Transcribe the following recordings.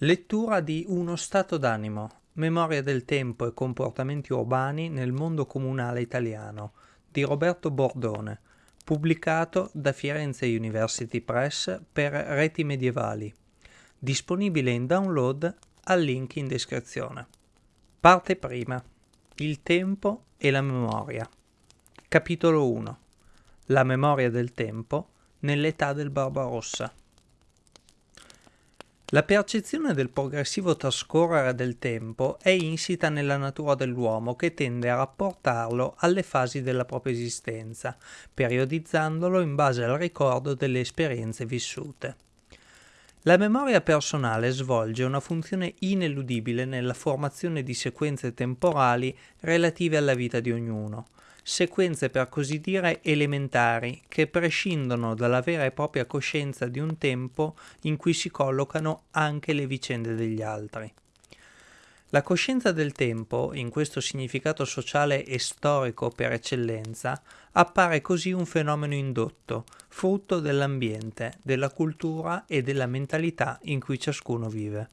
Lettura di Uno stato d'animo, memoria del tempo e comportamenti urbani nel mondo comunale italiano di Roberto Bordone, pubblicato da Firenze University Press per Reti Medievali, disponibile in download al link in descrizione. Parte prima. Il tempo e la memoria. Capitolo 1. La memoria del tempo nell'età del Barbarossa. La percezione del progressivo trascorrere del tempo è insita nella natura dell'uomo che tende a rapportarlo alle fasi della propria esistenza, periodizzandolo in base al ricordo delle esperienze vissute. La memoria personale svolge una funzione ineludibile nella formazione di sequenze temporali relative alla vita di ognuno, sequenze per così dire elementari che prescindono dalla vera e propria coscienza di un tempo in cui si collocano anche le vicende degli altri. La coscienza del tempo, in questo significato sociale e storico per eccellenza, appare così un fenomeno indotto, frutto dell'ambiente, della cultura e della mentalità in cui ciascuno vive.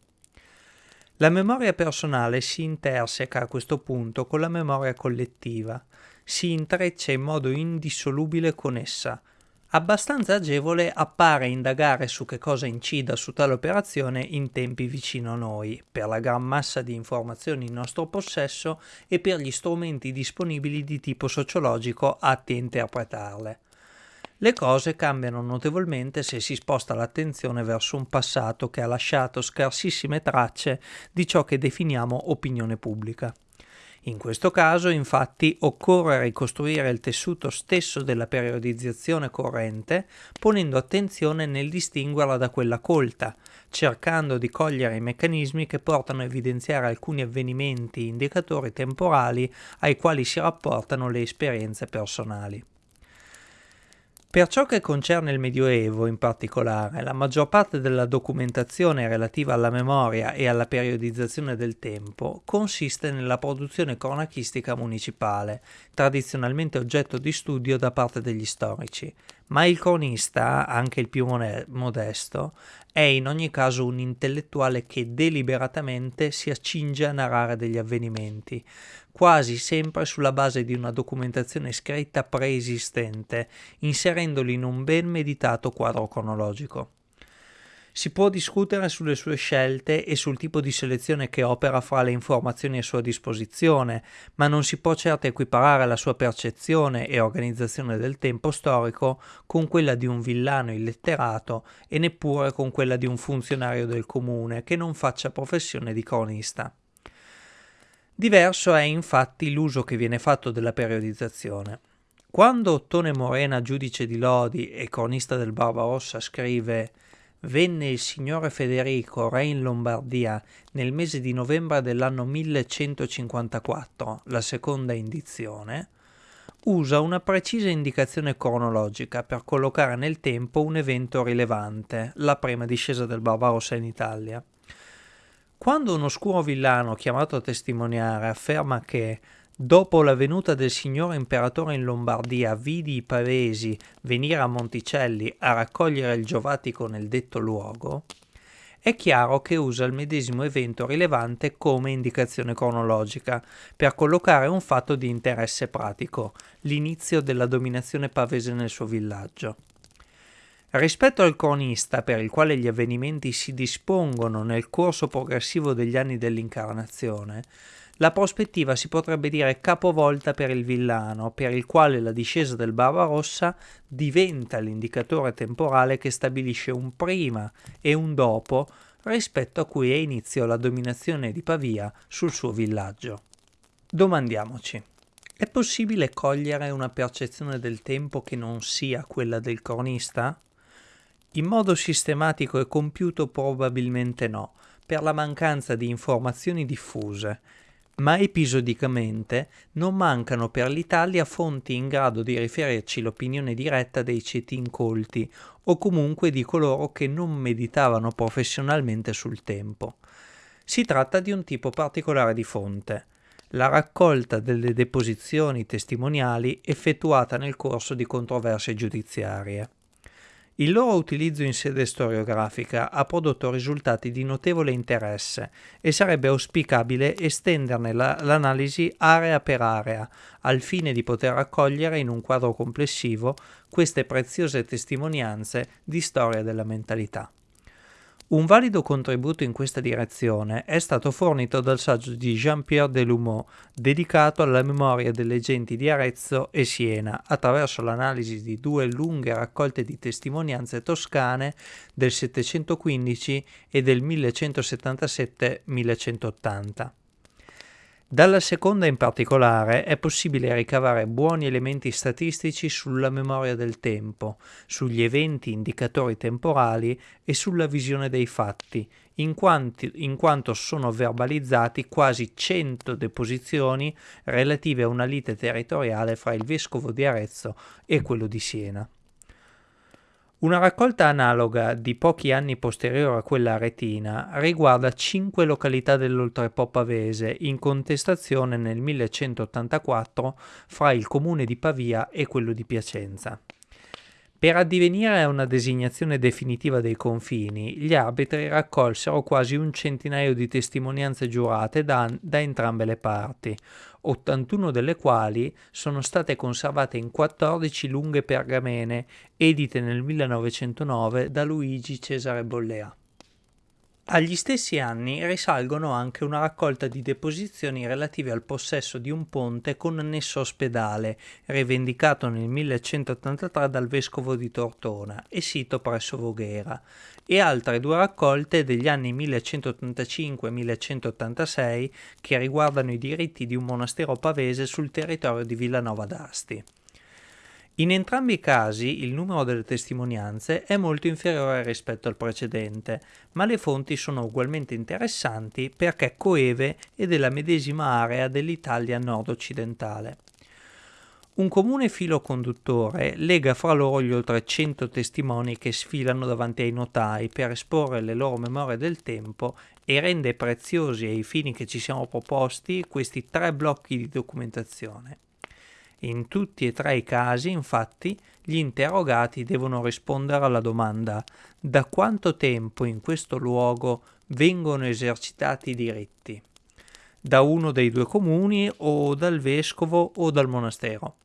La memoria personale si interseca a questo punto con la memoria collettiva, si intreccia in modo indissolubile con essa. Abbastanza agevole appare indagare su che cosa incida su tale operazione in tempi vicino a noi, per la gran massa di informazioni in nostro possesso e per gli strumenti disponibili di tipo sociologico atti a interpretarle. Le cose cambiano notevolmente se si sposta l'attenzione verso un passato che ha lasciato scarsissime tracce di ciò che definiamo opinione pubblica. In questo caso, infatti, occorre ricostruire il tessuto stesso della periodizzazione corrente, ponendo attenzione nel distinguerla da quella colta, cercando di cogliere i meccanismi che portano a evidenziare alcuni avvenimenti indicatori temporali ai quali si rapportano le esperienze personali. Per ciò che concerne il Medioevo in particolare, la maggior parte della documentazione relativa alla memoria e alla periodizzazione del tempo consiste nella produzione cronachistica municipale, tradizionalmente oggetto di studio da parte degli storici, ma il cronista, anche il più modesto, è in ogni caso un intellettuale che deliberatamente si accinge a narrare degli avvenimenti, quasi sempre sulla base di una documentazione scritta preesistente, inserendoli in un ben meditato quadro cronologico. Si può discutere sulle sue scelte e sul tipo di selezione che opera fra le informazioni a sua disposizione, ma non si può certo equiparare la sua percezione e organizzazione del tempo storico con quella di un villano illetterato e neppure con quella di un funzionario del comune che non faccia professione di cronista. Diverso è infatti l'uso che viene fatto della periodizzazione. Quando Ottone Morena, giudice di Lodi e cronista del Barbarossa, scrive venne il signore Federico, re in Lombardia, nel mese di novembre dell'anno 1154, la seconda indizione, usa una precisa indicazione cronologica per collocare nel tempo un evento rilevante, la prima discesa del Barbarossa in Italia. Quando un oscuro villano chiamato a testimoniare afferma che Dopo la venuta del signore imperatore in Lombardia, vidi i pavesi venire a Monticelli a raccogliere il giovatico nel detto luogo, è chiaro che usa il medesimo evento rilevante come indicazione cronologica per collocare un fatto di interesse pratico, l'inizio della dominazione pavese nel suo villaggio. Rispetto al cronista, per il quale gli avvenimenti si dispongono nel corso progressivo degli anni dell'incarnazione, la prospettiva si potrebbe dire capovolta per il villano, per il quale la discesa del Barbarossa diventa l'indicatore temporale che stabilisce un prima e un dopo rispetto a cui è inizio la dominazione di Pavia sul suo villaggio. Domandiamoci, è possibile cogliere una percezione del tempo che non sia quella del cronista? In modo sistematico e compiuto probabilmente no, per la mancanza di informazioni diffuse, ma episodicamente non mancano per l'Italia fonti in grado di riferirci l'opinione diretta dei ceti incolti o comunque di coloro che non meditavano professionalmente sul tempo. Si tratta di un tipo particolare di fonte, la raccolta delle deposizioni testimoniali effettuata nel corso di controversie giudiziarie. Il loro utilizzo in sede storiografica ha prodotto risultati di notevole interesse e sarebbe auspicabile estenderne la, l'analisi area per area, al fine di poter raccogliere in un quadro complessivo queste preziose testimonianze di storia della mentalità. Un valido contributo in questa direzione è stato fornito dal saggio di Jean-Pierre Delumeau dedicato alla memoria delle genti di Arezzo e Siena attraverso l'analisi di due lunghe raccolte di testimonianze toscane del 715 e del 1177-1180. Dalla seconda in particolare è possibile ricavare buoni elementi statistici sulla memoria del tempo, sugli eventi indicatori temporali e sulla visione dei fatti, in, quanti, in quanto sono verbalizzati quasi 100 deposizioni relative a una lite territoriale fra il vescovo di Arezzo e quello di Siena. Una raccolta analoga di pochi anni posteriore a quella aretina riguarda cinque località dell'Oltrepo pavese in contestazione nel 1184 fra il comune di Pavia e quello di Piacenza. Per addivenire a una designazione definitiva dei confini, gli arbitri raccolsero quasi un centinaio di testimonianze giurate da, da entrambe le parti, 81 delle quali sono state conservate in 14 lunghe pergamene edite nel 1909 da Luigi Cesare Bollea. Agli stessi anni risalgono anche una raccolta di deposizioni relative al possesso di un ponte con annesso ospedale, rivendicato nel 1183 dal vescovo di Tortona e sito presso Voghera, e altre due raccolte degli anni 1185-1186 che riguardano i diritti di un monastero pavese sul territorio di Villanova d'Asti. In entrambi i casi il numero delle testimonianze è molto inferiore rispetto al precedente, ma le fonti sono ugualmente interessanti perché coeve e della medesima area dell'Italia nord-occidentale. Un comune filo conduttore lega fra loro gli oltre 100 testimoni che sfilano davanti ai notai per esporre le loro memorie del tempo e rende preziosi ai fini che ci siamo proposti questi tre blocchi di documentazione. In tutti e tre i casi, infatti, gli interrogati devono rispondere alla domanda da quanto tempo in questo luogo vengono esercitati i diritti? Da uno dei due comuni o dal vescovo o dal monastero?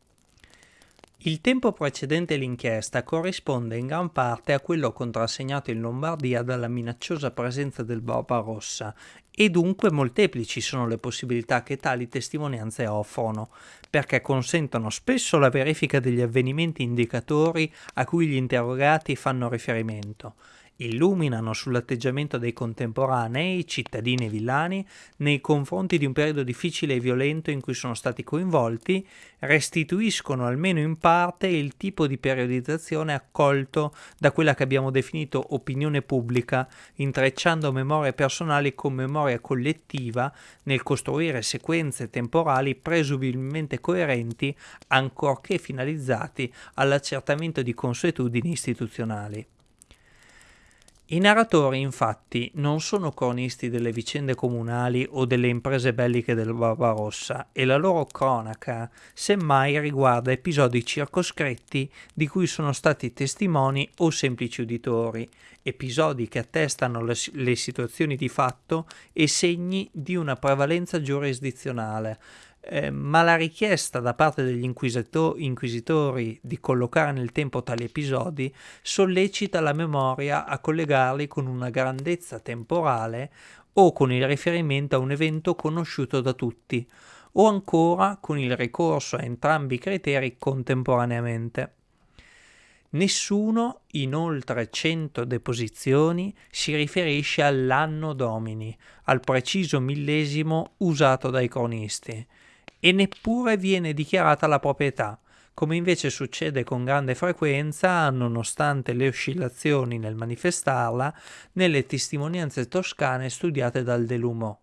Il tempo precedente l'inchiesta corrisponde in gran parte a quello contrassegnato in Lombardia dalla minacciosa presenza del Barbarossa e dunque molteplici sono le possibilità che tali testimonianze offrono, perché consentono spesso la verifica degli avvenimenti indicatori a cui gli interrogati fanno riferimento, illuminano sull'atteggiamento dei contemporanei, cittadini e villani, nei confronti di un periodo difficile e violento in cui sono stati coinvolti, restituiscono almeno in parte il tipo di periodizzazione accolto da quella che abbiamo definito opinione pubblica, intrecciando memorie personali con memoria collettiva nel costruire sequenze temporali presumibilmente coerenti, ancorché finalizzati all'accertamento di consuetudini istituzionali. I narratori, infatti, non sono cronisti delle vicende comunali o delle imprese belliche del Barbarossa e la loro cronaca semmai riguarda episodi circoscritti di cui sono stati testimoni o semplici uditori, episodi che attestano le, le situazioni di fatto e segni di una prevalenza giurisdizionale, eh, ma la richiesta da parte degli inquisitori di collocare nel tempo tali episodi sollecita la memoria a collegarli con una grandezza temporale o con il riferimento a un evento conosciuto da tutti, o ancora con il ricorso a entrambi i criteri contemporaneamente. Nessuno in oltre 100 deposizioni si riferisce all'anno domini, al preciso millesimo usato dai cronisti, e neppure viene dichiarata la proprietà, come invece succede con grande frequenza, nonostante le oscillazioni nel manifestarla, nelle testimonianze toscane studiate dal Delumo.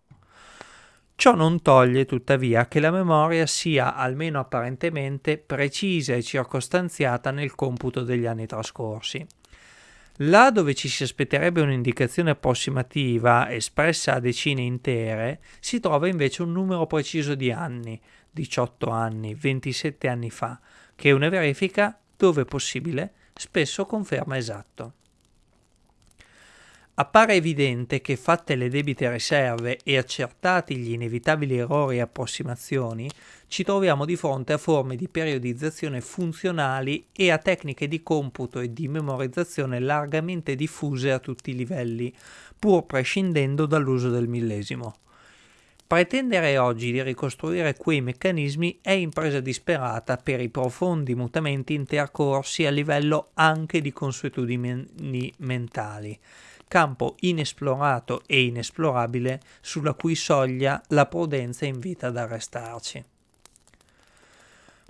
Ciò non toglie tuttavia che la memoria sia, almeno apparentemente, precisa e circostanziata nel computo degli anni trascorsi. Là dove ci si aspetterebbe un'indicazione approssimativa espressa a decine intere, si trova invece un numero preciso di anni, 18 anni, 27 anni fa, che una verifica, dove possibile, spesso conferma esatto. Appare evidente che fatte le debite riserve e accertati gli inevitabili errori e approssimazioni, ci troviamo di fronte a forme di periodizzazione funzionali e a tecniche di computo e di memorizzazione largamente diffuse a tutti i livelli, pur prescindendo dall'uso del millesimo. Pretendere oggi di ricostruire quei meccanismi è impresa disperata per i profondi mutamenti intercorsi a livello anche di consuetudini mentali campo inesplorato e inesplorabile sulla cui soglia la prudenza invita ad arrestarci.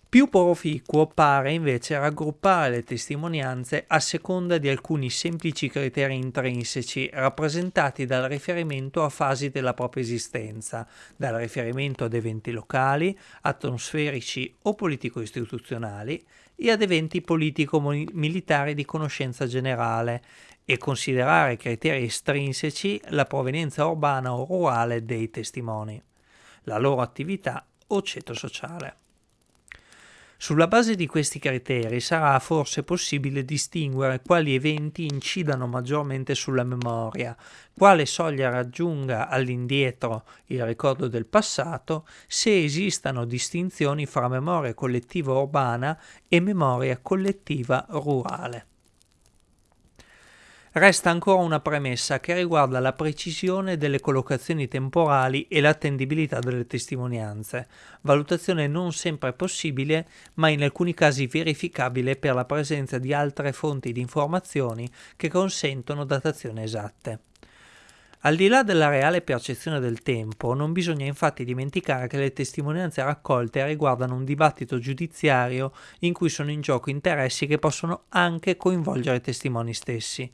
Più proficuo pare invece raggruppare le testimonianze a seconda di alcuni semplici criteri intrinseci rappresentati dal riferimento a fasi della propria esistenza, dal riferimento ad eventi locali, atmosferici o politico-istituzionali e ad eventi politico-militari di conoscenza generale e considerare criteri estrinseci la provenienza urbana o rurale dei testimoni, la loro attività o ceto sociale. Sulla base di questi criteri sarà forse possibile distinguere quali eventi incidano maggiormente sulla memoria, quale soglia raggiunga all'indietro il ricordo del passato, se esistano distinzioni fra memoria collettiva urbana e memoria collettiva rurale. Resta ancora una premessa che riguarda la precisione delle collocazioni temporali e l'attendibilità delle testimonianze, valutazione non sempre possibile, ma in alcuni casi verificabile per la presenza di altre fonti di informazioni che consentono datazioni esatte. Al di là della reale percezione del tempo, non bisogna infatti dimenticare che le testimonianze raccolte riguardano un dibattito giudiziario in cui sono in gioco interessi che possono anche coinvolgere i testimoni stessi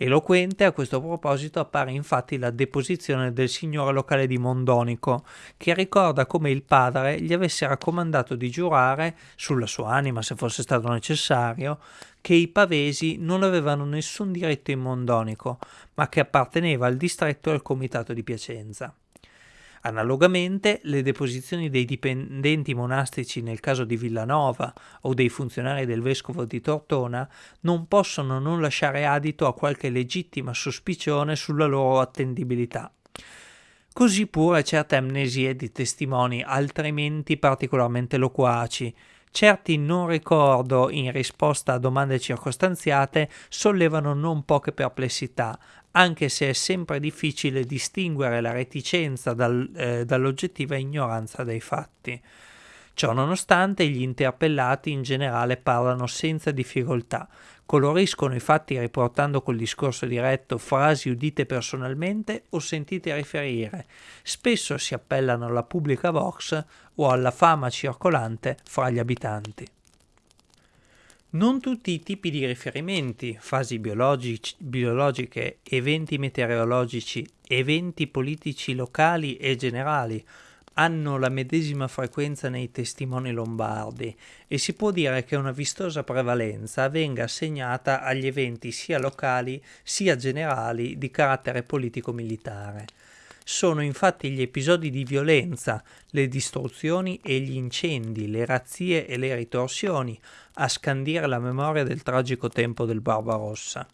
Eloquente a questo proposito appare infatti la deposizione del signore locale di Mondonico, che ricorda come il padre gli avesse raccomandato di giurare, sulla sua anima se fosse stato necessario, che i pavesi non avevano nessun diritto in Mondonico, ma che apparteneva al distretto e al comitato di Piacenza. Analogamente, le deposizioni dei dipendenti monastici nel caso di Villanova o dei funzionari del vescovo di Tortona non possono non lasciare adito a qualche legittima sospicione sulla loro attendibilità. Così pure certe amnesie di testimoni altrimenti particolarmente loquaci, certi non ricordo in risposta a domande circostanziate sollevano non poche perplessità, anche se è sempre difficile distinguere la reticenza dal, eh, dall'oggettiva ignoranza dei fatti. Ciò nonostante gli interpellati in generale parlano senza difficoltà, coloriscono i fatti riportando col discorso diretto frasi udite personalmente o sentite riferire, spesso si appellano alla pubblica vox o alla fama circolante fra gli abitanti. Non tutti i tipi di riferimenti, fasi biologiche, eventi meteorologici, eventi politici locali e generali, hanno la medesima frequenza nei testimoni lombardi e si può dire che una vistosa prevalenza venga assegnata agli eventi sia locali sia generali di carattere politico-militare. Sono infatti gli episodi di violenza, le distruzioni e gli incendi, le razzie e le ritorsioni a scandire la memoria del tragico tempo del Barbarossa.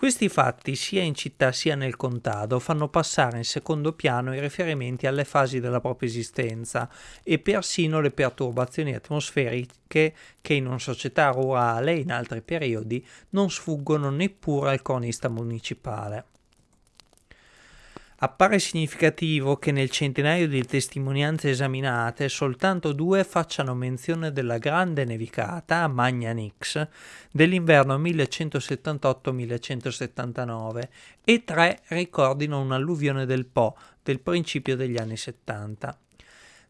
Questi fatti, sia in città sia nel contado, fanno passare in secondo piano i riferimenti alle fasi della propria esistenza e persino le perturbazioni atmosferiche che in una società rurale, in altri periodi, non sfuggono neppure al cronista municipale. Appare significativo che nel centinaio di testimonianze esaminate soltanto due facciano menzione della grande nevicata, Magna Nix, dell'inverno 1178-1179 e tre ricordino un'alluvione del Po del principio degli anni 70.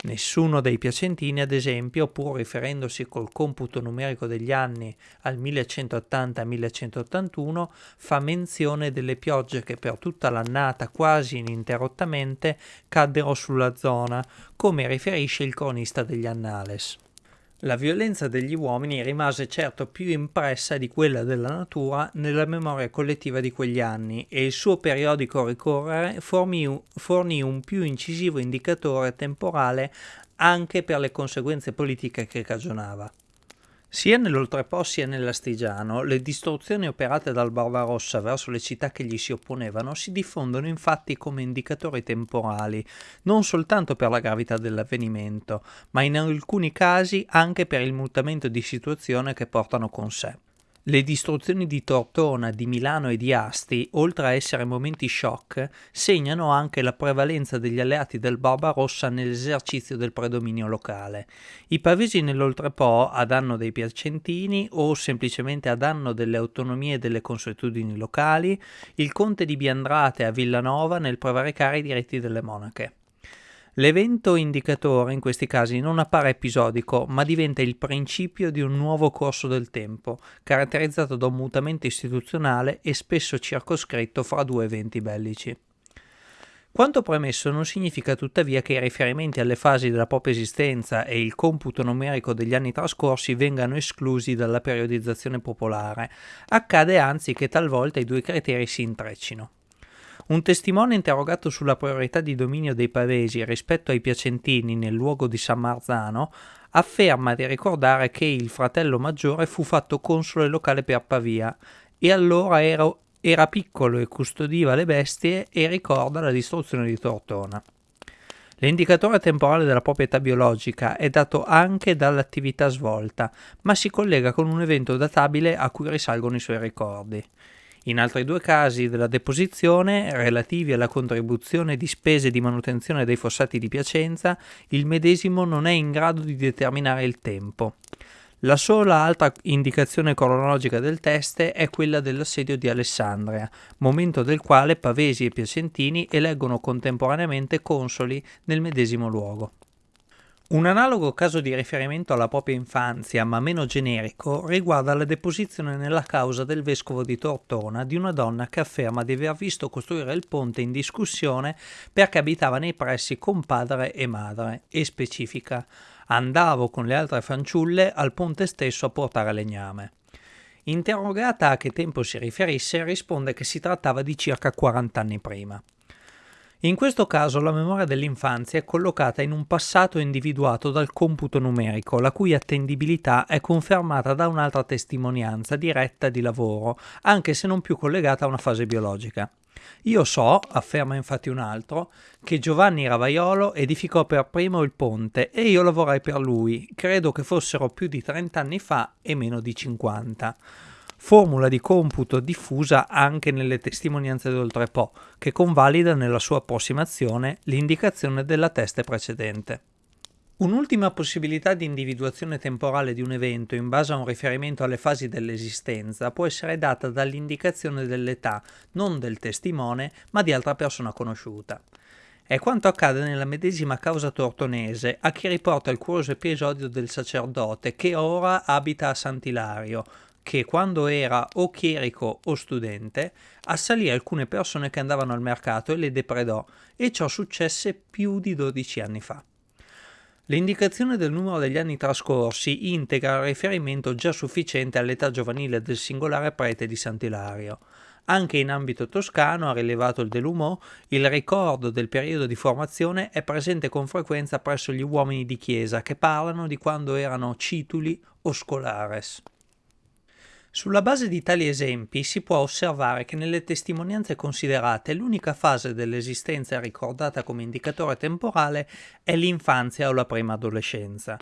Nessuno dei piacentini, ad esempio, pur riferendosi col computo numerico degli anni al 1180-1181, fa menzione delle piogge che per tutta l'annata quasi ininterrottamente caddero sulla zona, come riferisce il cronista degli Annales. La violenza degli uomini rimase certo più impressa di quella della natura nella memoria collettiva di quegli anni e il suo periodico ricorrere fornì, un più incisivo indicatore temporale anche per le conseguenze politiche che cagionava. Sia nell'Oltrepo sia nell'Astigiano, le distruzioni operate dal Barbarossa verso le città che gli si opponevano si diffondono infatti come indicatori temporali, non soltanto per la gravità dell'avvenimento, ma in alcuni casi anche per il mutamento di situazione che portano con sé. Le distruzioni di Tortona, di Milano e di Asti, oltre a essere momenti shock, segnano anche la prevalenza degli alleati del Barbarossa nell'esercizio del predominio locale. I pavesi nell'Oltrepo, a danno dei piacentini o semplicemente a danno delle autonomie e delle consuetudini locali, il conte di Biandrate a Villanova nel prevaricare i diritti delle monache. L'evento indicatore in questi casi non appare episodico, ma diventa il principio di un nuovo corso del tempo, caratterizzato da un mutamento istituzionale e spesso circoscritto fra due eventi bellici. Quanto premesso non significa tuttavia che i riferimenti alle fasi della propria esistenza e il computo numerico degli anni trascorsi vengano esclusi dalla periodizzazione popolare, accade anzi che talvolta i due criteri si intreccino. Un testimone interrogato sulla priorità di dominio dei pavesi rispetto ai piacentini nel luogo di San Marzano afferma di ricordare che il fratello maggiore fu fatto console locale per Pavia e allora era, era piccolo e custodiva le bestie e ricorda la distruzione di Tortona. L'indicatore temporale della proprietà biologica è dato anche dall'attività svolta, ma si collega con un evento databile a cui risalgono i suoi ricordi. In altri due casi della deposizione, relativi alla contribuzione di spese di manutenzione dei fossati di Piacenza, il medesimo non è in grado di determinare il tempo. La sola altra indicazione cronologica del test è quella dell'assedio di Alessandria, momento del quale Pavesi e Piacentini eleggono contemporaneamente consoli nel medesimo luogo. Un analogo caso di riferimento alla propria infanzia, ma meno generico, riguarda la deposizione nella causa del vescovo di Tortona di una donna che afferma di aver visto costruire il ponte in discussione perché abitava nei pressi con padre e madre, e specifica andavo con le altre fanciulle al ponte stesso a portare legname. Interrogata a che tempo si riferisse, risponde che si trattava di circa 40 anni prima. In questo caso la memoria dell'infanzia è collocata in un passato individuato dal computo numerico, la cui attendibilità è confermata da un'altra testimonianza diretta di lavoro, anche se non più collegata a una fase biologica. Io so, afferma infatti un altro, che Giovanni Ravaiolo edificò per primo il ponte e io lavorai per lui, credo che fossero più di 30 anni fa e meno di 50 formula di computo diffusa anche nelle testimonianze d'Oltrepo, che convalida nella sua approssimazione l'indicazione della teste precedente. Un'ultima possibilità di individuazione temporale di un evento in base a un riferimento alle fasi dell'esistenza può essere data dall'indicazione dell'età, non del testimone, ma di altra persona conosciuta. È quanto accade nella medesima causa tortonese a chi riporta il curioso episodio del sacerdote che ora abita a Sant'Ilario, che quando era o chierico o studente assalì alcune persone che andavano al mercato e le depredò e ciò successe più di 12 anni fa. L'indicazione del numero degli anni trascorsi integra il riferimento già sufficiente all'età giovanile del singolare prete di Sant'Ilario. Anche in ambito toscano, ha rilevato il Delumò, il ricordo del periodo di formazione è presente con frequenza presso gli uomini di chiesa che parlano di quando erano cituli o scolares. Sulla base di tali esempi si può osservare che nelle testimonianze considerate l'unica fase dell'esistenza ricordata come indicatore temporale è l'infanzia o la prima adolescenza.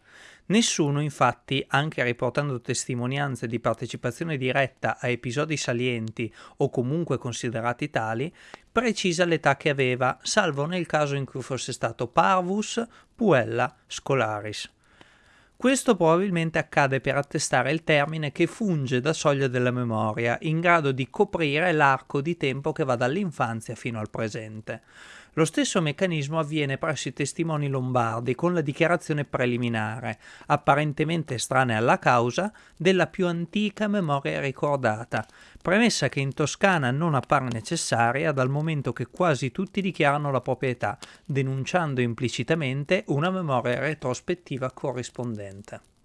Nessuno, infatti, anche riportando testimonianze di partecipazione diretta a episodi salienti o comunque considerati tali, precisa l'età che aveva, salvo nel caso in cui fosse stato parvus, puella, scolaris. Questo probabilmente accade per attestare il termine che funge da soglia della memoria, in grado di coprire l'arco di tempo che va dall'infanzia fino al presente. Lo stesso meccanismo avviene presso i testimoni lombardi con la dichiarazione preliminare, apparentemente estranea alla causa, della più antica memoria ricordata, premessa che in Toscana non appare necessaria dal momento che quasi tutti dichiarano la propria età, denunciando implicitamente una memoria retrospettiva corrispondente.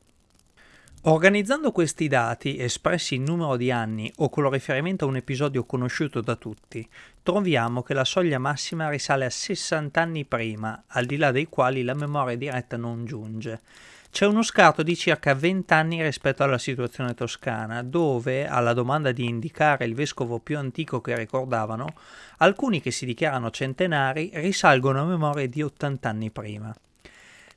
Organizzando questi dati, espressi in numero di anni o con riferimento a un episodio conosciuto da tutti, troviamo che la soglia massima risale a 60 anni prima, al di là dei quali la memoria diretta non giunge. c'è uno scarto di circa 20 anni rispetto alla situazione toscana, dove, alla domanda di indicare il vescovo più antico che ricordavano, alcuni che si dichiarano centenari risalgono a memorie di 80 anni prima.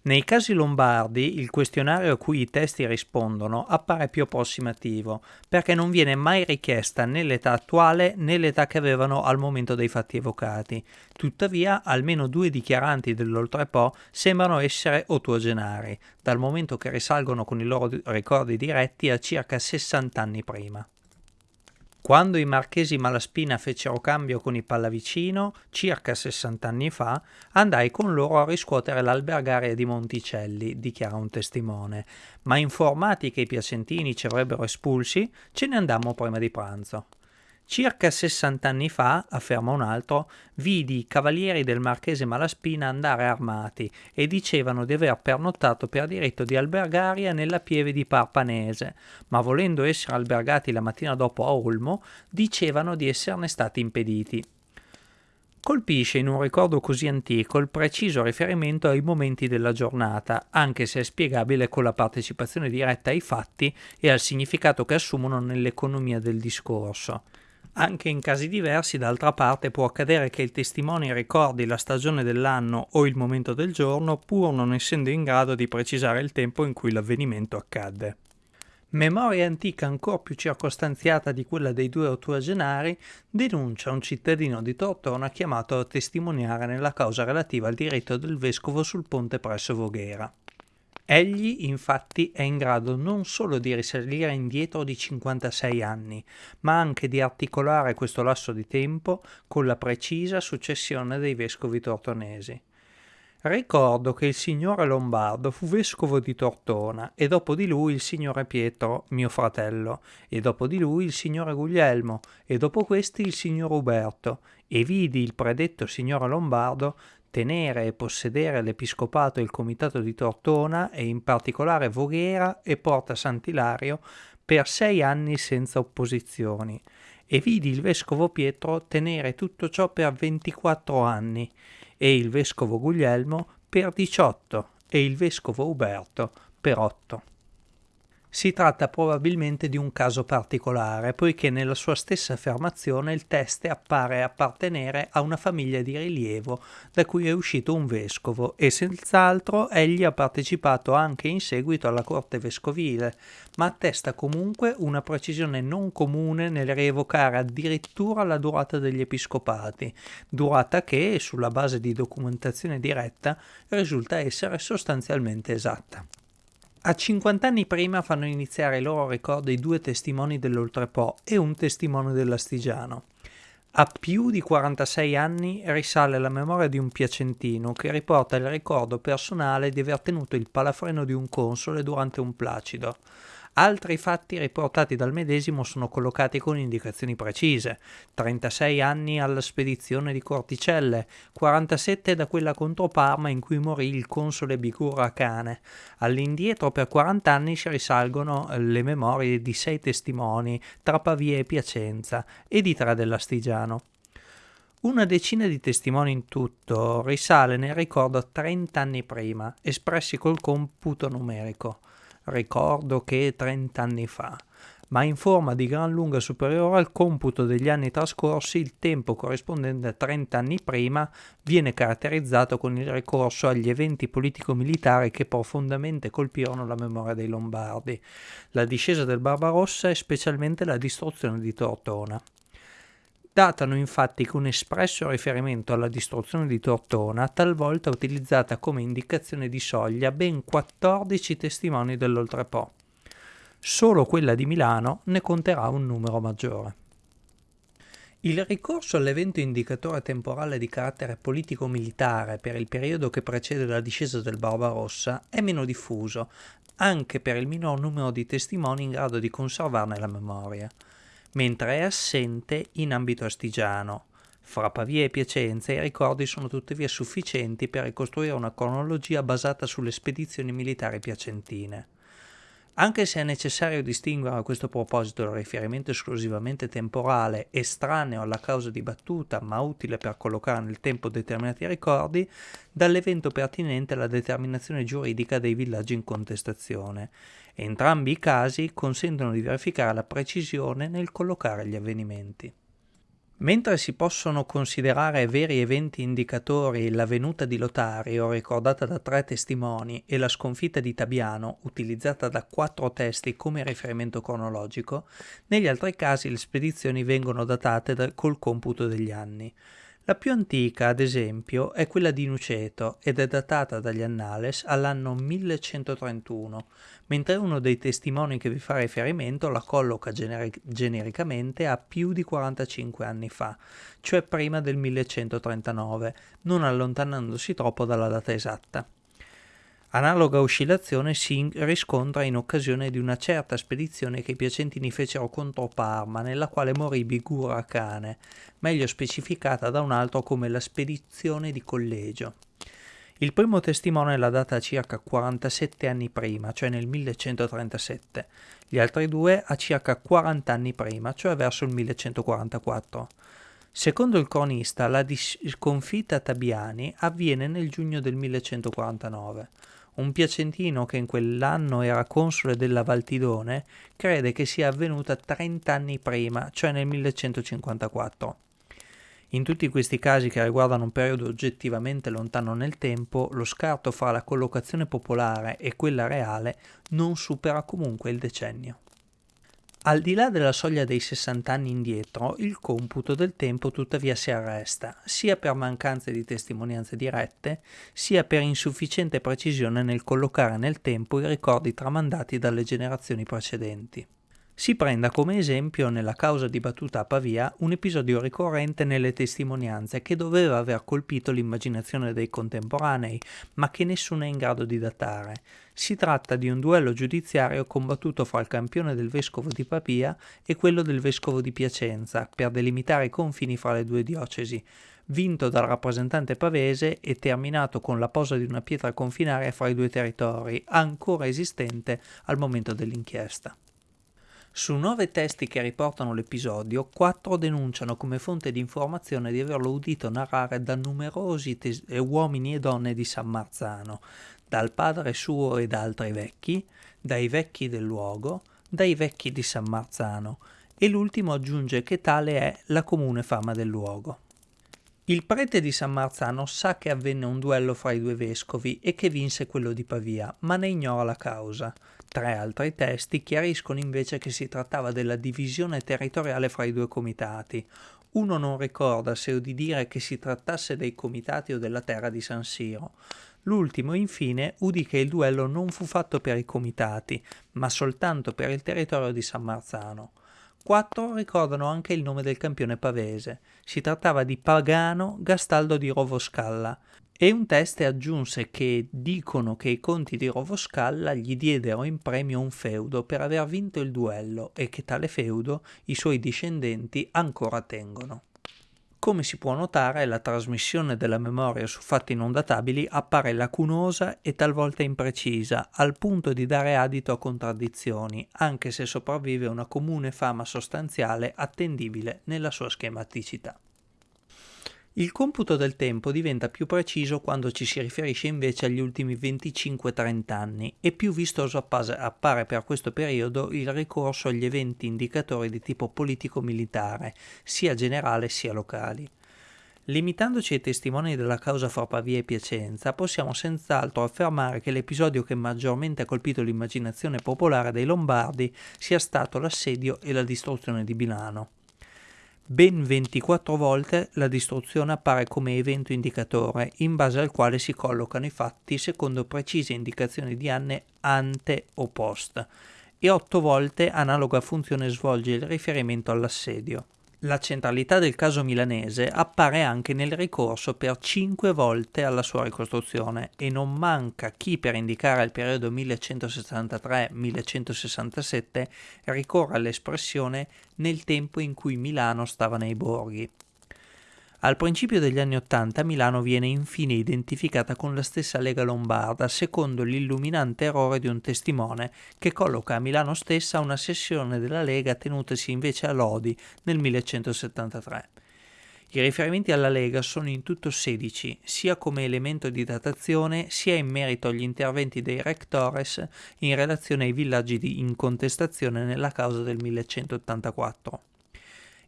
Nei casi lombardi il questionario a cui i testi rispondono appare più approssimativo, perché non viene mai richiesta né l'età attuale né l'età che avevano al momento dei fatti evocati. Tuttavia, almeno due dichiaranti dell'Oltrepo sembrano essere ottuagenari, dal momento che risalgono con i loro ricordi diretti a circa 60 anni prima. Quando i marchesi Malaspina fecero cambio con i Pallavicino, circa 60 anni fa, andai con loro a riscuotere l'albergaria di Monticelli, dichiara un testimone, ma informati che i piacentini ci avrebbero espulsi, ce ne andammo prima di pranzo. Circa 60 anni fa, afferma un altro, vidi i cavalieri del marchese Malaspina andare armati e dicevano di aver pernottato per diritto di albergaria nella pieve di Parpanese, ma volendo essere albergati la mattina dopo a Olmo, dicevano di esserne stati impediti. Colpisce in un ricordo così antico il preciso riferimento ai momenti della giornata, anche se è spiegabile con la partecipazione diretta ai fatti e al significato che assumono nell'economia del discorso. Anche in casi diversi, d'altra parte, può accadere che il testimone ricordi la stagione dell'anno o il momento del giorno, pur non essendo in grado di precisare il tempo in cui l'avvenimento accadde. Memoria antica ancora più circostanziata di quella dei due ottuagenari denuncia un cittadino di Tortona chiamato a testimoniare nella causa relativa al diritto del vescovo sul ponte presso Voghera. Egli infatti è in grado non solo di risalire indietro di 56 anni, ma anche di articolare questo lasso di tempo con la precisa successione dei vescovi tortonesi. Ricordo che il signore Lombardo fu vescovo di Tortona e dopo di lui il signore Pietro, mio fratello, e dopo di lui il signore Guglielmo e dopo questi il signor Uberto, e vidi il predetto signore Lombardo tenere e possedere l'episcopato e il comitato di Tortona e in particolare Voghera e Porta Sant'Ilario per sei anni senza opposizioni e vidi il vescovo Pietro tenere tutto ciò per 24 anni e il vescovo Guglielmo per 18 e il vescovo Uberto per 8. Si tratta probabilmente di un caso particolare, poiché nella sua stessa affermazione il teste appare appartenere a una famiglia di rilievo da cui è uscito un vescovo e senz'altro egli ha partecipato anche in seguito alla corte vescovile, ma attesta comunque una precisione non comune nel rievocare addirittura la durata degli episcopati, durata che, sulla base di documentazione diretta, risulta essere sostanzialmente esatta. A 50 anni prima fanno iniziare il loro ricordo i due testimoni dell'Oltrepo e un testimone dell'Astigiano. A più di 46 anni risale la memoria di un piacentino che riporta il ricordo personale di aver tenuto il palafreno di un console durante un placido. Altri fatti riportati dal medesimo sono collocati con indicazioni precise. 36 anni alla spedizione di Corticelle, 47 da quella contro Parma in cui morì il console Bicura Cane. All'indietro per 40 anni si risalgono le memorie di sei testimoni tra Pavia e Piacenza e di tre dell'Astigiano. Una decina di testimoni in tutto risale nel ricordo 30 anni prima, espressi col computo numerico ricordo che 30 anni fa, ma in forma di gran lunga superiore al computo degli anni trascorsi, il tempo corrispondente a 30 anni prima viene caratterizzato con il ricorso agli eventi politico-militari che profondamente colpirono la memoria dei Lombardi, la discesa del Barbarossa e specialmente la distruzione di Tortona. Datano infatti con espresso riferimento alla distruzione di Tortona, talvolta utilizzata come indicazione di soglia ben 14 testimoni dell'Oltrepo. Solo quella di Milano ne conterà un numero maggiore. Il ricorso all'evento indicatore temporale di carattere politico-militare per il periodo che precede la discesa del Barbarossa è meno diffuso, anche per il minor numero di testimoni in grado di conservarne la memoria mentre è assente in ambito astigiano. Fra Pavia e Piacenza i ricordi sono tuttavia sufficienti per ricostruire una cronologia basata sulle spedizioni militari piacentine. Anche se è necessario distinguere a questo proposito il riferimento esclusivamente temporale, estraneo alla causa dibattuta ma utile per collocare nel tempo determinati ricordi, dall'evento pertinente alla determinazione giuridica dei villaggi in contestazione. Entrambi i casi consentono di verificare la precisione nel collocare gli avvenimenti. Mentre si possono considerare veri eventi indicatori la venuta di Lotario, ricordata da tre testimoni, e la sconfitta di Tabiano, utilizzata da quattro testi come riferimento cronologico, negli altri casi le spedizioni vengono datate da, col computo degli anni. La più antica, ad esempio, è quella di Nuceto ed è datata dagli Annales all'anno 1131, mentre uno dei testimoni che vi fa riferimento la colloca generi- genericamente a più di 45 anni fa, cioè prima del 1139, non allontanandosi troppo dalla data esatta. Analoga oscillazione si riscontra in occasione di una certa spedizione che i piacentini fecero contro Parma, nella quale morì Bigura Cane, meglio specificata da un altro come la spedizione di collegio. Il primo testimone la data circa 47 anni prima, cioè nel 1137, gli altri due a circa 40 anni prima, cioè verso il 1144. Secondo il cronista, la sconfitta a Tabiani avviene nel giugno del 1149. Un piacentino che in quell'anno era console della Valtidone crede che sia avvenuta 30 anni prima, cioè nel 1154. In tutti questi casi che riguardano un periodo oggettivamente lontano nel tempo, lo scarto fra la collocazione popolare e quella reale non supera comunque il decennio. Al di là della soglia dei 60 anni indietro, il computo del tempo tuttavia si arresta, sia per mancanza di testimonianze dirette, sia per insufficiente precisione nel collocare nel tempo i ricordi tramandati dalle generazioni precedenti. Si prenda come esempio nella causa dibattuta a Pavia un episodio ricorrente nelle testimonianze che doveva aver colpito l'immaginazione dei contemporanei, ma che nessuno è in grado di datare. Si tratta di un duello giudiziario combattuto fra il campione del vescovo di Pavia e quello del vescovo di Piacenza per delimitare i confini fra le due diocesi, vinto dal rappresentante pavese e terminato con la posa di una pietra confinaria fra i due territori, ancora esistente al momento dell'inchiesta. Su nove testi che riportano l'episodio, quattro denunciano come fonte di informazione di averlo udito narrare da numerosi tes- eh, uomini e donne di San Marzano, dal padre suo e da altri vecchi, dai vecchi del luogo, dai vecchi di San Marzano, e l'ultimo aggiunge che tale è la comune fama del luogo. Il prete di San Marzano sa che avvenne un duello fra i due vescovi e che vinse quello di Pavia, ma ne ignora la causa. Tre altri testi chiariscono invece che si trattava della divisione territoriale fra i due comitati. Uno non ricorda se o di dire che si trattasse dei comitati o della terra di San Siro. L'ultimo, infine, udì che il duello non fu fatto per i comitati, ma soltanto per il territorio di San Marzano. Quattro ricordano anche il nome del campione pavese. Si trattava di Pagano Gastaldo di Rovoscalla. E un teste aggiunse che dicono che i conti di Rovoscalla gli diedero in premio un feudo per aver vinto il duello e che tale feudo i suoi discendenti ancora tengono. Come si può notare, la trasmissione della memoria su fatti non databili appare lacunosa e talvolta imprecisa, al punto di dare adito a contraddizioni, anche se sopravvive una comune fama sostanziale attendibile nella sua schematicità. Il computo del tempo diventa più preciso quando ci si riferisce invece agli ultimi 25-30 anni e più vistoso appare per questo periodo il ricorso agli eventi indicatori di tipo politico-militare, sia generale sia locali. Limitandoci ai testimoni della causa fra Pavia e Piacenza, possiamo senz'altro affermare che l'episodio che maggiormente ha colpito l'immaginazione popolare dei Lombardi sia stato l'assedio e la distruzione di Milano. Ben 24 volte la distruzione appare come evento indicatore, in base al quale si collocano i fatti secondo precise indicazioni di anne ante o post, e 8 volte analoga funzione svolge il riferimento all'assedio. La centralità del caso milanese appare anche nel ricorso per cinque volte alla sua ricostruzione e non manca chi per indicare il periodo 1163-1167 ricorre all'espressione nel tempo in cui Milano stava nei borghi. Al principio degli anni Ottanta Milano viene infine identificata con la stessa Lega Lombarda, secondo l'illuminante errore di un testimone che colloca a Milano stessa una sessione della Lega tenutasi invece a Lodi nel 1173. I riferimenti alla Lega sono in tutto 16, sia come elemento di datazione sia in merito agli interventi dei rectores in relazione ai villaggi in contestazione nella causa del 1184.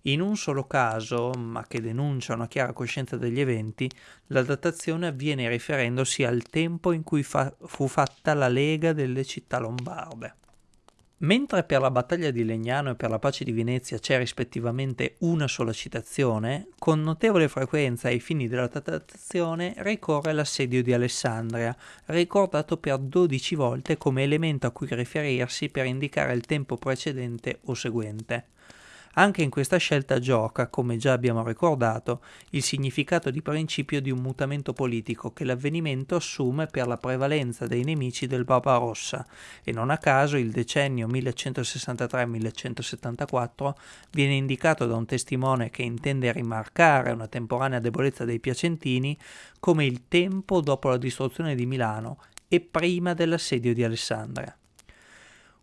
In un solo caso, ma che denuncia una chiara coscienza degli eventi, la datazione avviene riferendosi al tempo in cui fa- fu fatta la Lega delle città lombarde. Mentre per la battaglia di Legnano e per la pace di Venezia c'è rispettivamente una sola citazione, con notevole frequenza ai fini della datazione ricorre l'assedio di Alessandria, ricordato per 12 volte come elemento a cui riferirsi per indicare il tempo precedente o seguente. Anche in questa scelta gioca, come già abbiamo ricordato, il significato di principio di un mutamento politico che l'avvenimento assume per la prevalenza dei nemici del Barbarossa e non a caso il decennio 1163-1174 viene indicato da un testimone che intende rimarcare una temporanea debolezza dei piacentini come il tempo dopo la distruzione di Milano e prima dell'assedio di Alessandria.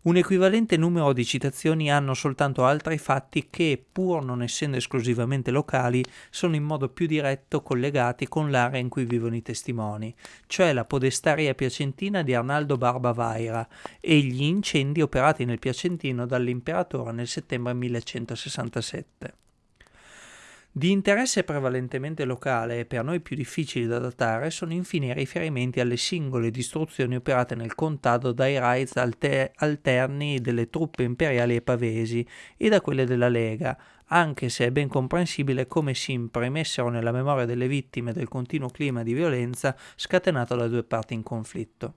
Un equivalente numero di citazioni hanno soltanto altri fatti che, pur non essendo esclusivamente locali, sono in modo più diretto collegati con l'area in cui vivono i testimoni, cioè la podestaria piacentina di Arnaldo Barba Vaira e gli incendi operati nel Piacentino dall'imperatore nel settembre 1167. Di interesse prevalentemente locale e per noi più difficili da datare sono infine i riferimenti alle singole distruzioni operate nel contado dai raids alter- alterni delle truppe imperiali e pavesi e da quelle della Lega, anche se è ben comprensibile come si imprimessero nella memoria delle vittime del continuo clima di violenza scatenato da due parti in conflitto.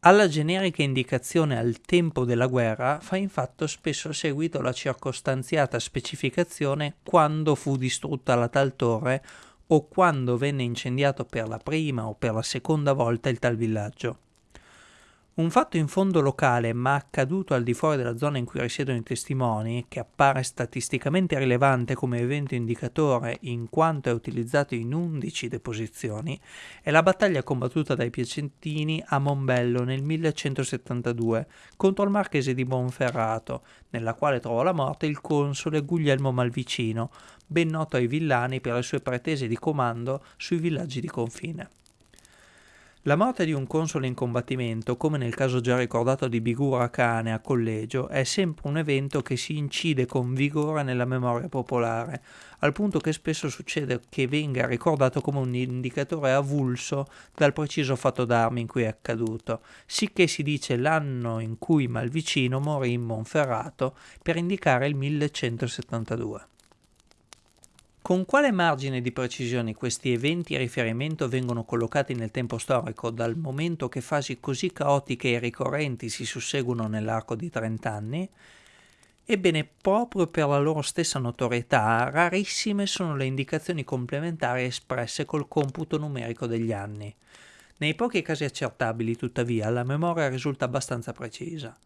Alla generica indicazione al tempo della guerra fa infatti spesso seguito la circostanziata specificazione quando fu distrutta la tal torre o quando venne incendiato per la prima o per la seconda volta il tal villaggio. Un fatto in fondo locale, ma accaduto al di fuori della zona in cui risiedono i testimoni, che appare statisticamente rilevante come evento indicatore in quanto è utilizzato in 11 deposizioni, è la battaglia combattuta dai Piacentini a Mombello nel 1172 contro il marchese di Monferrato, nella quale trovò la morte il console Guglielmo Malvicino, ben noto ai villani per le sue pretese di comando sui villaggi di confine. La morte di un console in combattimento, come nel caso già ricordato di Bigura Cane a collegio, è sempre un evento che si incide con vigore nella memoria popolare, al punto che spesso succede che venga ricordato come un indicatore avulso dal preciso fatto d'armi in cui è accaduto, sicché si dice l'anno in cui Malvicino morì in Monferrato per indicare il 1172. Con quale margine di precisione questi eventi a riferimento vengono collocati nel tempo storico, dal momento che fasi così caotiche e ricorrenti si susseguono nell'arco di 30 anni? Ebbene, proprio per la loro stessa notorietà, rarissime sono le indicazioni complementari espresse col computo numerico degli anni. Nei pochi casi accertabili, tuttavia, la memoria risulta abbastanza precisa.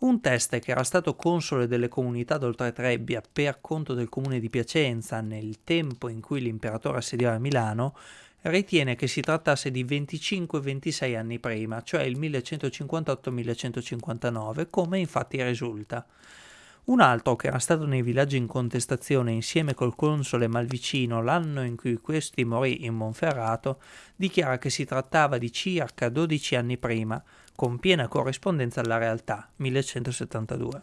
Un teste che era stato console delle comunità d'Oltretrebbia per conto del comune di Piacenza nel tempo in cui l'imperatore assediava Milano, ritiene che si trattasse di 25-26 anni prima, cioè il 1158-1159, come infatti risulta. Un altro, che era stato nei villaggi in contestazione insieme col console Malvicino l'anno in cui questi morì in Monferrato, dichiara che si trattava di circa 12 anni prima, con piena corrispondenza alla realtà, 1172.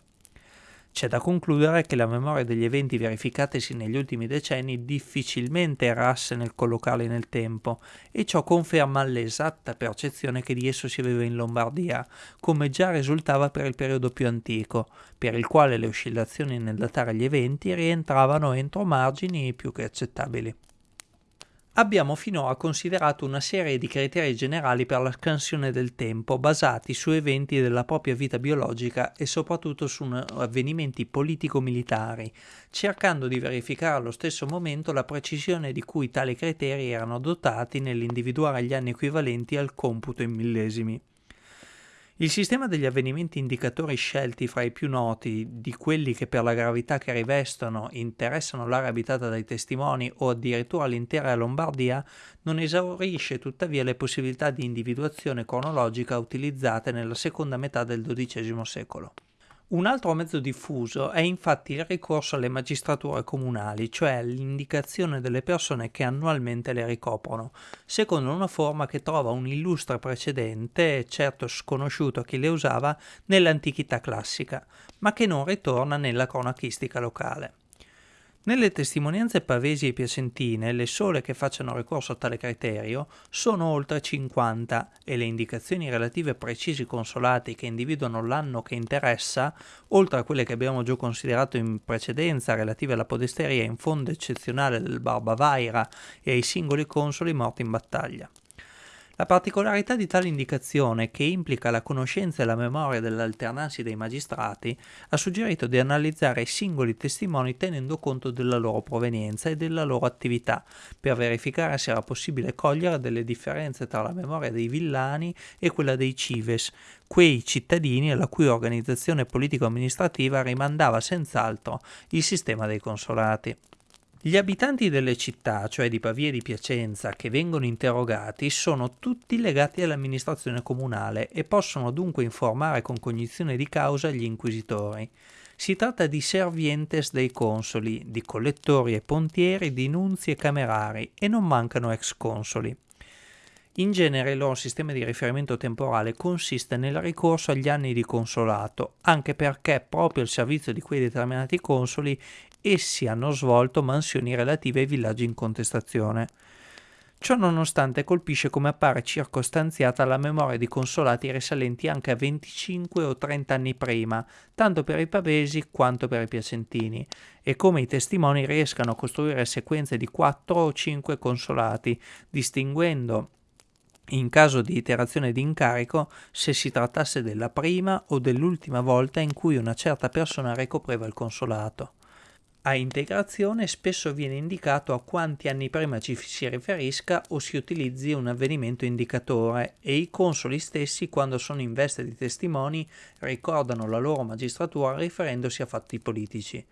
C'è da concludere che la memoria degli eventi verificatisi negli ultimi decenni difficilmente errasse nel collocarli nel tempo e ciò conferma l'esatta percezione che di esso si aveva in Lombardia, come già risultava per il periodo più antico, per il quale le oscillazioni nel datare gli eventi rientravano entro margini più che accettabili abbiamo finora considerato una serie di criteri generali per la scansione del tempo basati su eventi della propria vita biologica e soprattutto su avvenimenti politico-militari, cercando di verificare allo stesso momento la precisione di cui tali criteri erano dotati nell'individuare gli anni equivalenti al computo in millesimi. Il sistema degli avvenimenti indicatori scelti fra i più noti, di quelli che per la gravità che rivestono interessano l'area abitata dai testimoni o addirittura l'intera Lombardia, non esaurisce tuttavia le possibilità di individuazione cronologica utilizzate nella seconda metà del XII secolo. Un altro mezzo diffuso è infatti il ricorso alle magistrature comunali, cioè l'indicazione delle persone che annualmente le ricoprono, secondo una forma che trova un illustre precedente, certo sconosciuto a chi le usava, nell'antichità classica, ma che non ritorna nella cronachistica locale. Nelle testimonianze pavesi e piacentine, le sole che facciano ricorso a tale criterio sono oltre 50 e le indicazioni relative a precisi consolati che individuano l'anno che interessa, oltre a quelle che abbiamo già considerato in precedenza relative alla podesteria in fondo eccezionale del Barba Vaira e ai singoli consoli morti in battaglia. La particolarità di tale indicazione, che implica la conoscenza e la memoria dell'alternarsi dei magistrati, ha suggerito di analizzare i singoli testimoni tenendo conto della loro provenienza e della loro attività, per verificare se era possibile cogliere delle differenze tra la memoria dei villani e quella dei cives, quei cittadini alla cui organizzazione politico-amministrativa rimandava senz'altro il sistema dei consolati. Gli abitanti delle città, cioè di Pavia e di Piacenza, che vengono interrogati sono tutti legati all'amministrazione comunale e possono dunque informare con cognizione di causa gli inquisitori. Si tratta di servientes dei consoli, di collettori e pontieri, di nunzi e camerari e non mancano ex consoli. In genere il loro sistema di riferimento temporale consiste nel ricorso agli anni di consolato, anche perché proprio al servizio di quei determinati consoli essi hanno svolto mansioni relative ai villaggi in contestazione. Ciò nonostante colpisce come appare circostanziata la memoria di consolati risalenti anche a 25 o 30 anni prima, tanto per i pavesi quanto per i piacentini, e come i testimoni riescano a costruire sequenze di 4 o 5 consolati, distinguendo in caso di iterazione di incarico se si trattasse della prima o dell'ultima volta in cui una certa persona ricopreva il consolato. A integrazione spesso viene indicato a quanti anni prima ci si riferisca o si utilizzi un avvenimento indicatore e i consoli stessi quando sono in veste di testimoni ricordano la loro magistratura riferendosi a fatti politici.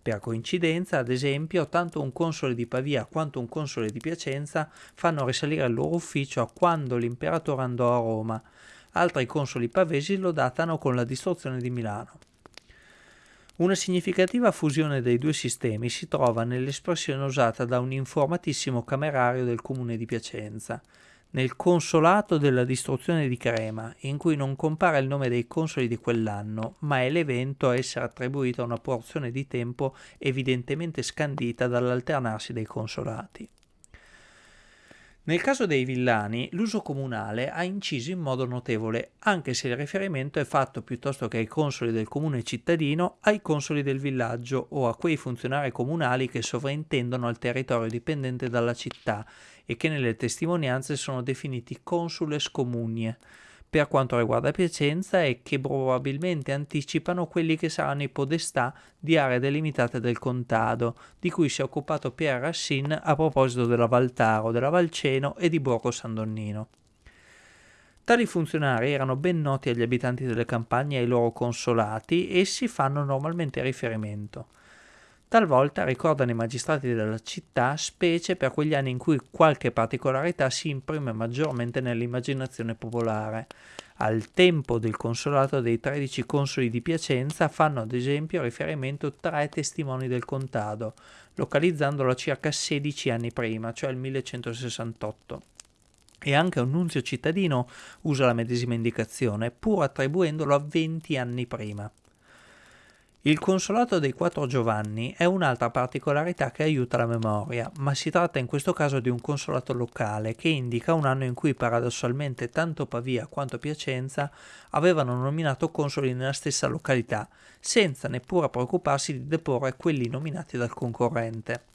Per coincidenza, ad esempio, tanto un console di Pavia quanto un console di Piacenza fanno risalire il loro ufficio a quando l'imperatore andò a Roma. Altri consoli pavesi lo datano con la distruzione di Milano. Una significativa fusione dei due sistemi si trova nell'espressione usata da un informatissimo camerario del comune di Piacenza, nel consolato della distruzione di Crema, in cui non compare il nome dei consoli di quell'anno, ma è l'evento a essere attribuito a una porzione di tempo evidentemente scandita dall'alternarsi dei consolati. Nel caso dei villani, l'uso comunale ha inciso in modo notevole, anche se il riferimento è fatto piuttosto che ai consoli del comune cittadino, ai consoli del villaggio o a quei funzionari comunali che sovrintendono al territorio dipendente dalla città e che nelle testimonianze sono definiti consules comunie per quanto riguarda Piacenza e che probabilmente anticipano quelli che saranno i podestà di aree delimitate del contado, di cui si è occupato Pierre Racine a proposito della Valtaro, della Valceno e di Borgo San Donnino. Tali funzionari erano ben noti agli abitanti delle campagne e ai loro consolati, essi fanno normalmente riferimento. Talvolta ricordano i magistrati della città, specie per quegli anni in cui qualche particolarità si imprime maggiormente nell'immaginazione popolare. Al tempo del consolato dei 13 consoli di Piacenza fanno ad esempio riferimento tre testimoni del contado, localizzandolo circa 16 anni prima, cioè il 1168 e anche un nunzio cittadino usa la medesima indicazione, pur attribuendolo a 20 anni prima. Il consolato dei quattro Giovanni è un'altra particolarità che aiuta la memoria, ma si tratta in questo caso di un consolato locale che indica un anno in cui paradossalmente tanto Pavia quanto Piacenza avevano nominato consoli nella stessa località, senza neppure preoccuparsi di deporre quelli nominati dal concorrente.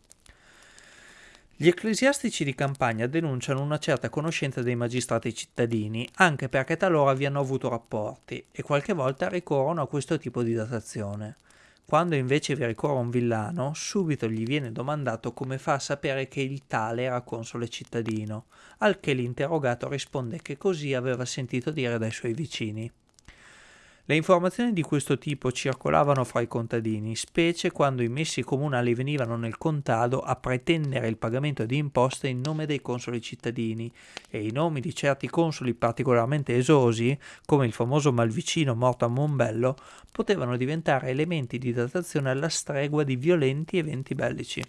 Gli ecclesiastici di campagna denunciano una certa conoscenza dei magistrati cittadini, anche perché talora vi hanno avuto rapporti, e qualche volta ricorrono a questo tipo di datazione. Quando invece vi ricorre un villano, subito gli viene domandato come fa a sapere che il tale era console cittadino, al che l'interrogato risponde che così aveva sentito dire dai suoi vicini. Le informazioni di questo tipo circolavano fra i contadini, specie quando i messi comunali venivano nel contado a pretendere il pagamento di imposte in nome dei consoli cittadini e i nomi di certi consoli particolarmente esosi, come il famoso Malvicino morto a Mombello, potevano diventare elementi di datazione alla stregua di violenti eventi bellici.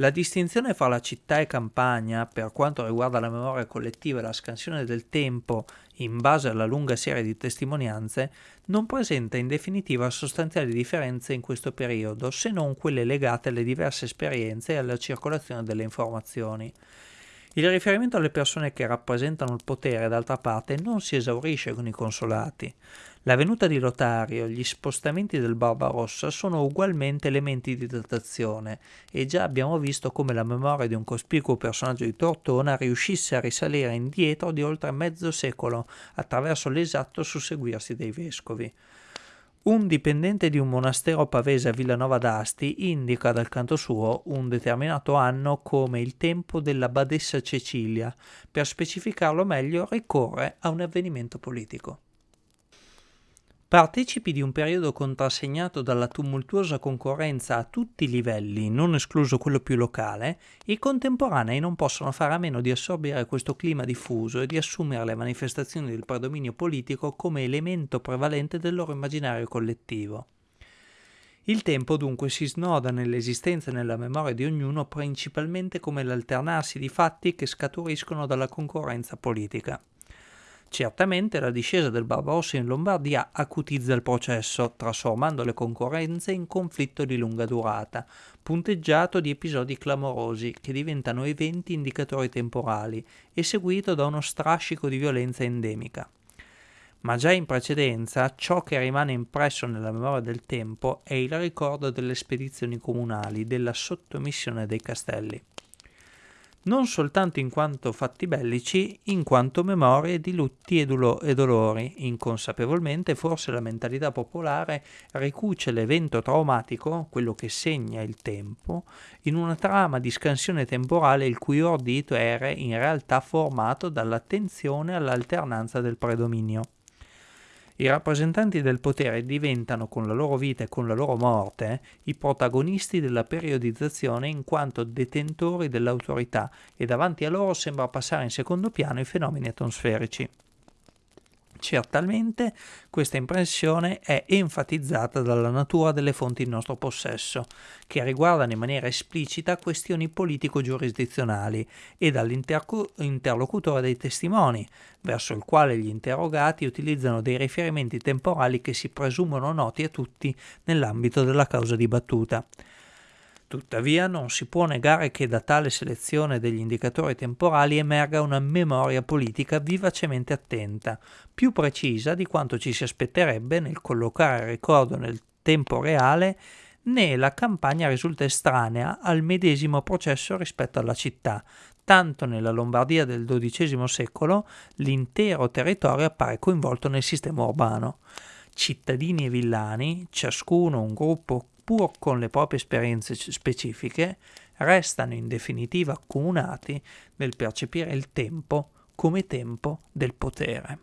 La distinzione fra la città e campagna, per quanto riguarda la memoria collettiva e la scansione del tempo in base alla lunga serie di testimonianze, non presenta in definitiva sostanziali differenze in questo periodo, se non quelle legate alle diverse esperienze e alla circolazione delle informazioni. Il riferimento alle persone che rappresentano il potere, d'altra parte, non si esaurisce con i consolati. La venuta di Lotario gli spostamenti del Barbarossa sono ugualmente elementi di datazione e già abbiamo visto come la memoria di un cospicuo personaggio di Tortona riuscisse a risalire indietro di oltre mezzo secolo attraverso l'esatto susseguirsi dei vescovi. Un dipendente di un monastero pavese a Villanova d'Asti indica dal canto suo un determinato anno come il tempo della badessa Cecilia, per specificarlo meglio ricorre a un avvenimento politico. Partecipi di un periodo contrassegnato dalla tumultuosa concorrenza a tutti i livelli, non escluso quello più locale, i contemporanei non possono fare a meno di assorbire questo clima diffuso e di assumere le manifestazioni del predominio politico come elemento prevalente del loro immaginario collettivo. Il tempo dunque si snoda nell'esistenza e nella memoria di ognuno principalmente come l'alternarsi di fatti che scaturiscono dalla concorrenza politica. Certamente la discesa del Barbarossa in Lombardia acutizza il processo, trasformando le concorrenze in conflitto di lunga durata, punteggiato di episodi clamorosi che diventano eventi indicatori temporali e seguito da uno strascico di violenza endemica. Ma già in precedenza ciò che rimane impresso nella memoria del tempo è il ricordo delle spedizioni comunali, della sottomissione dei castelli non soltanto in quanto fatti bellici, in quanto memorie di lutti e, dulo- e dolori. Inconsapevolmente forse la mentalità popolare ricuce l'evento traumatico, quello che segna il tempo, in una trama di scansione temporale il cui ordito era in realtà formato dall'attenzione all'alternanza del predominio. I rappresentanti del potere diventano con la loro vita e con la loro morte i protagonisti della periodizzazione in quanto detentori dell'autorità e davanti a loro sembra passare in secondo piano i fenomeni atmosferici. Certamente questa impressione è enfatizzata dalla natura delle fonti in nostro possesso, che riguardano in maniera esplicita questioni politico-giurisdizionali, e dall'interlocutore dei testimoni, verso il quale gli interrogati utilizzano dei riferimenti temporali che si presumono noti a tutti nell'ambito della causa dibattuta. Tuttavia non si può negare che da tale selezione degli indicatori temporali emerga una memoria politica vivacemente attenta, più precisa di quanto ci si aspetterebbe nel collocare il ricordo nel tempo reale né la campagna risulta estranea al medesimo processo rispetto alla città, tanto nella Lombardia del XII secolo l'intero territorio appare coinvolto nel sistema urbano. Cittadini e villani, ciascuno un gruppo pur con le proprie esperienze specifiche, restano in definitiva accomunati nel percepire il tempo come tempo del potere.